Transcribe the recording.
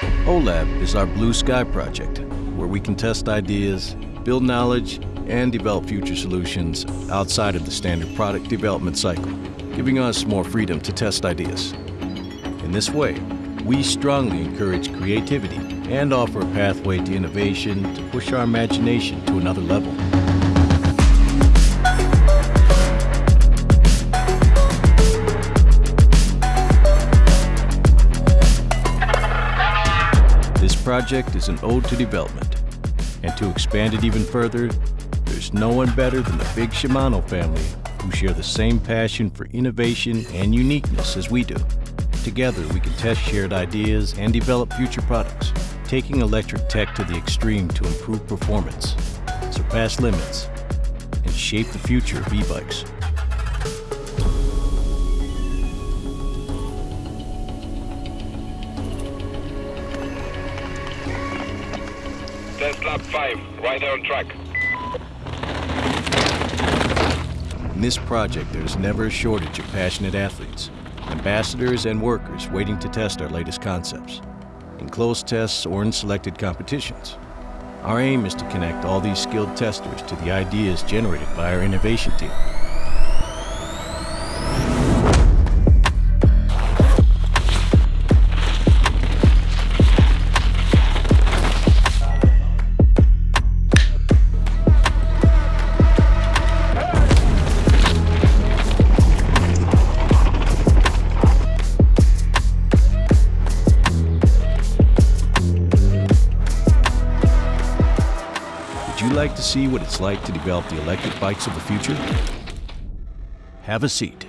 OLAB is our blue sky project, where we can test ideas, build knowledge, and develop future solutions outside of the standard product development cycle, giving us more freedom to test ideas. In this way, we strongly encourage creativity and offer a pathway to innovation to push our imagination to another level. Project is an ode to development. And to expand it even further, there's no one better than the big Shimano family who share the same passion for innovation and uniqueness as we do. Together, we can test shared ideas and develop future products, taking electric tech to the extreme to improve performance, surpass limits, and shape the future of e-bikes. Test lap 5, rider on track. In this project, there's never a shortage of passionate athletes, ambassadors, and workers waiting to test our latest concepts, in closed tests or in selected competitions. Our aim is to connect all these skilled testers to the ideas generated by our innovation team. Would you like to see what it's like to develop the electric bikes of the future? Have a seat.